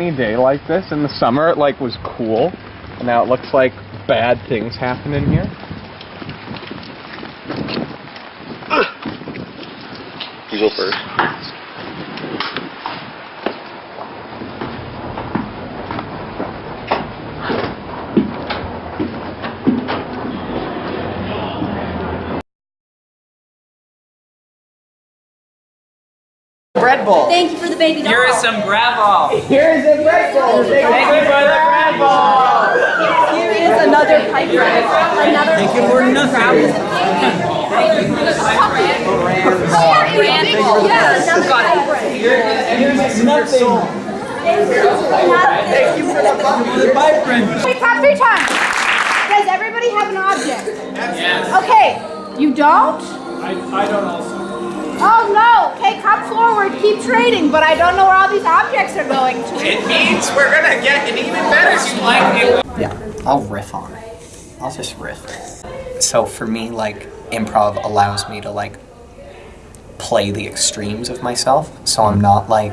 Any day like this in the summer, it like was cool. And now it looks like bad things happen in here. You go first. Bread bowl. Thank you for the baby doll. Here is some gravel. Here is a bread bowl. Thank you for the bread bowl. Here is another pipe wrench. Another Thank you for nothing. Yeah, another pipe wrench. Here's nothing. Thank you for the pipe wrench. Wait, clap three times. Does everybody have an object? Yes. Okay, you don't? I, I don't also. Keep trading, but I don't know where all these objects are going to. It means we're gonna get an even better like Yeah, I'll riff on it. I'll just riff. So for me, like, improv allows me to, like, play the extremes of myself. So I'm not, like,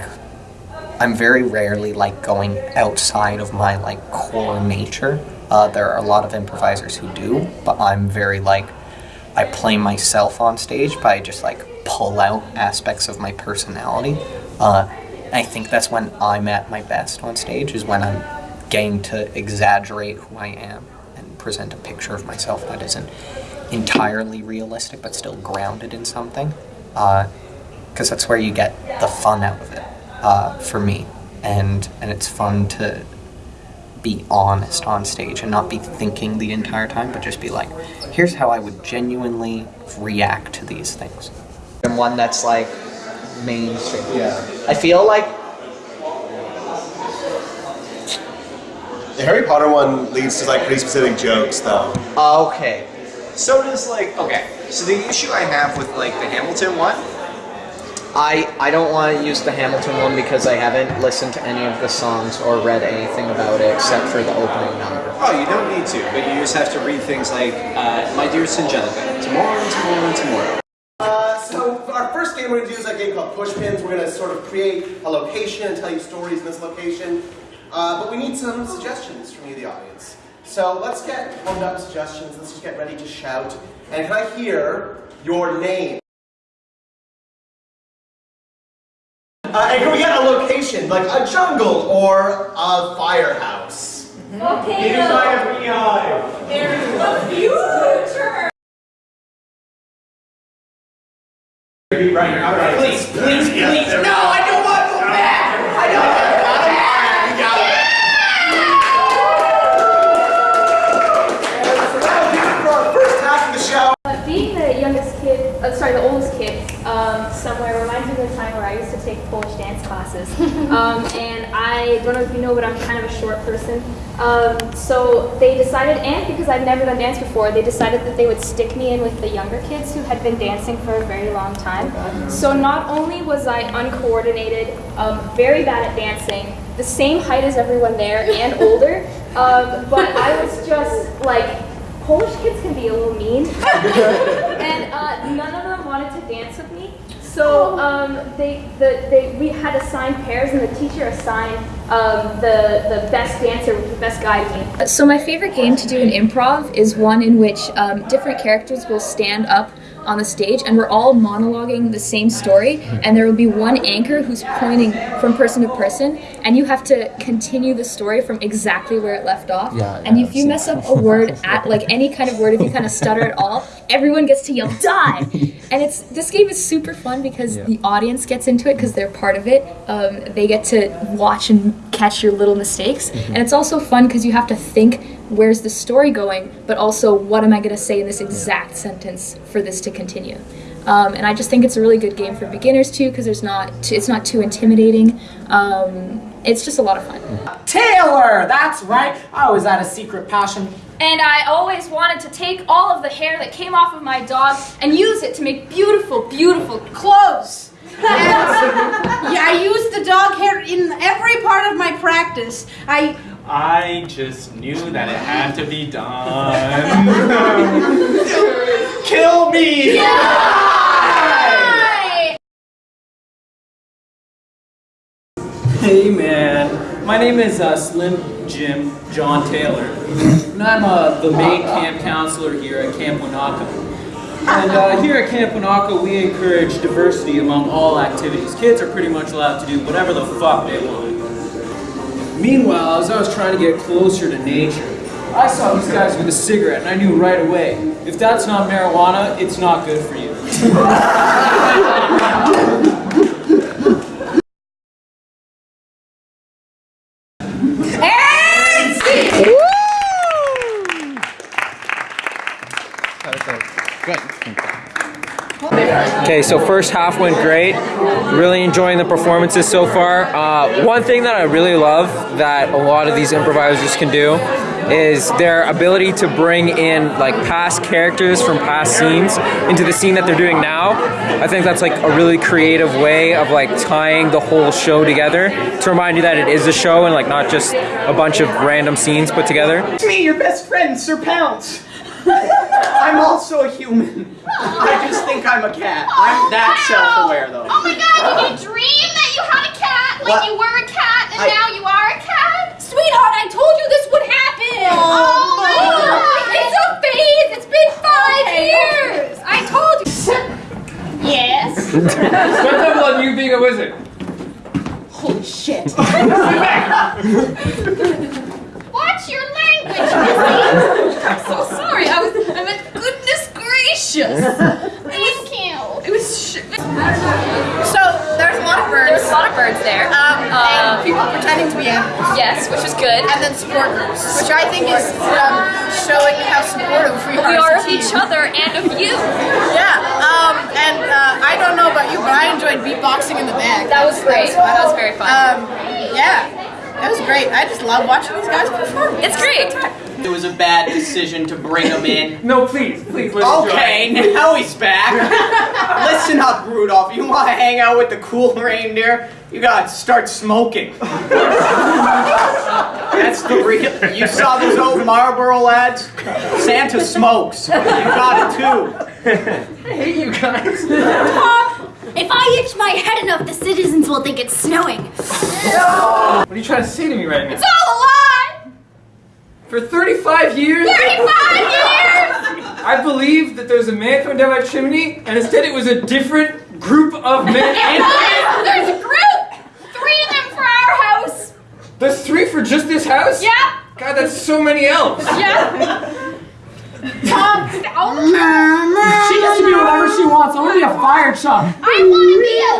I'm very rarely, like, going outside of my, like, core nature. Uh, there are a lot of improvisers who do, but I'm very, like, I play myself on stage by just, like, pull out aspects of my personality. Uh, I think that's when I'm at my best on stage, is when I'm getting to exaggerate who I am and present a picture of myself that isn't entirely realistic but still grounded in something. Because uh, that's where you get the fun out of it, uh, for me. And, and it's fun to be honest on stage and not be thinking the entire time, but just be like, here's how I would genuinely react to these things and one that's like mainstream. Yeah. I feel like The Harry Potter one leads to like pretty specific jokes though. okay. So does like okay. So the issue I have with like the Hamilton one I I don't want to use the Hamilton one because I haven't listened to any of the songs or read anything about it except for the opening number. Oh, you don't need to, but you just have to read things like, uh, My dearest Angelica, tomorrow and tomorrow and tomorrow. Uh, so our first game we're going to do is a game called Pushpins. We're going to sort of create a location and tell you stories in this location. Uh, but we need some suggestions from you, the audience. So let's get warmed up suggestions. Let's just get ready to shout. And can I hear your name? Uh, and can we get a location, like a jungle or a firehouse? Okay. Here's my beehive. There's the future. Right. All right. Please, please, please. No, I don't want to go back. I don't want to go back. You got it. So that'll do it for our first half of the show. Uh, being the youngest kid, uh, sorry, the oldest kid, um, somewhere reminds me of the time where I used to take Polish dance classes. um, and I don't know if you know, but I'm kind of a short person. Um, so they decided, and because I've never done dance before, they decided that they would stick me in with the younger kids who had been dancing for a very long time. So not only was I uncoordinated, um, very bad at dancing, the same height as everyone there and older, um, but I was just like, Polish kids can be a little mean, and uh, none of them wanted to dance with me. So um, they, the, they, we had assigned pairs, and the teacher assigned um, the the best dancer with the best guy to me. So my favorite game to do in improv is one in which um, different characters will stand up on the stage and we're all monologuing the same story and there will be one anchor who's pointing from person to person and you have to continue the story from exactly where it left off Yeah, and yeah, if you I've mess seen up a word at like any kind of word if you kind of stutter at all everyone gets to yell die and it's this game is super fun because Yeah. the audience gets into it because they're part of it um, they get to watch and catch your little mistakes Mm-hmm. and it's also fun because you have to think where's the story going but also what am i going to say in this exact sentence for this to continue um, and i just think it's a really good game for beginners too because there's not it's not too intimidating um, it's just a lot of fun Taylor! That's right. I always had a secret passion. And I always wanted to take all of the hair that came off of my dog and use it to make beautiful, beautiful clothes. And, yeah, I use the dog hair in every part of my practice. I I just knew that it had to be done. Kill me! Yeah! Hey man, My name is uh, Slim Jim John Taylor, and I'm uh, the main camp counselor here at Camp Wanaka. And uh, here at Camp Wanaka, we encourage diversity among all activities. Kids are pretty much allowed to do whatever the fuck they want. Meanwhile, as I was trying to get closer to nature, I saw these guys with a cigarette, and I knew right away, if that's not marijuana, it's not good for you. Okay, so first half went great. Really enjoying the performances so far. Uh, one thing that I really love that a lot of these improvisers can do is their ability to bring in like past characters from past scenes into the scene that they're doing now. I think that's like a really creative way of like tying the whole show together to remind you that it is a show and like not just a bunch of random scenes put together. It's me, your best friend, Sir Pounce. I'm a human. I just think I'm a cat. I'm that self-aware, though. Oh my god, did you dream that you had a cat? Like What? you were a cat and I- now you are a cat? Sweetheart, I told you this would happen. Oh, my god. It's a phase. It's been five years. I told you. yes. What's up with you being a wizard? Holy shit. Watch your language, Missy. I'm so sorry. I was. I meant goodness gracious. Thank you. It was. Sh- So there's a lot of birds. There's a lot of birds there. Um, Uh, and people pretending to be animals. Yes, which was good. And then support groups, which I think is um, showing how supportive we are. We are of each other and of you. Yeah. Um, and uh, I don't know about you, but I enjoyed beatboxing in the bag. That was great. That was very fun. Um, yeah. That was great. I just love watching these guys perform. It's great. It was a bad decision to bring him in. No, please, please, let's Okay, now he's back. Listen up, Rudolph. You want to hang out with the cool reindeer? You gotta start smoking. That's the real. You saw those old Marlboro lads? Santa smokes. You got it too. If I itch my head enough, the citizens will think it's snowing. What are you trying to say to me right now? It's all a lie! For 35 years, 35 years! I believed that there's a man coming down my chimney, and instead it was a different group of men. There's a group! Three of them for our house! There's three for just this house? Yeah! God, that's so many elves. Yeah! Tom, time! She gets to be whatever she wants. I want to be a fire truck. I want to be a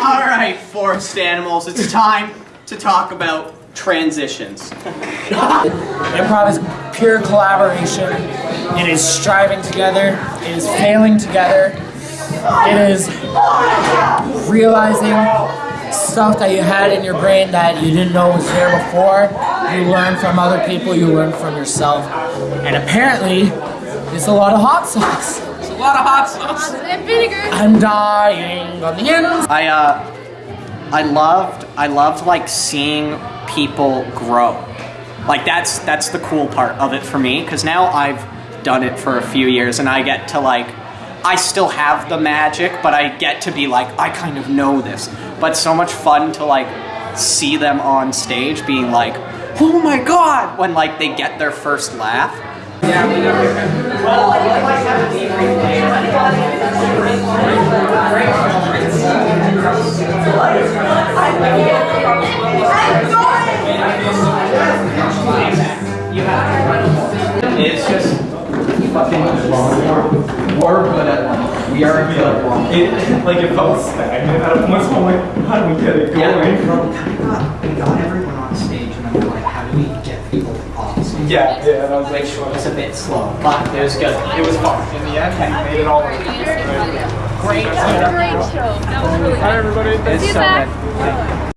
All right, forest animals. It's time to talk about transitions. Improv is pure collaboration. It is striving together. It is failing together. It is realizing stuff that you had in your brain that you didn't know was there before. You learn from other people. You learn from yourself. And apparently, it's a lot of hot sauce. It's a lot of hot sauce. And vinegar! I'm dying on the inside. I uh I loved I loved like seeing people grow. Like that's that's the cool part of it for me cuz now I've done it for a few years and I get to like I still have the magic but I get to be like I kind of know this. But so much fun to like see them on stage being like oh my god when like they get their first laugh. It's just fucking We're good at one. We are good at one. It, like if I was stagnant at a point, so I'm like, how do we get it going? Yeah, we got everyone on stage, and then we're like, how do we get people off stage? Yeah, yeah, and I was like, Which was a bit slow, but it was good. it was fun. In the end, we made it all. Great. Great show. That was really Hi, everybody. See you so back. good.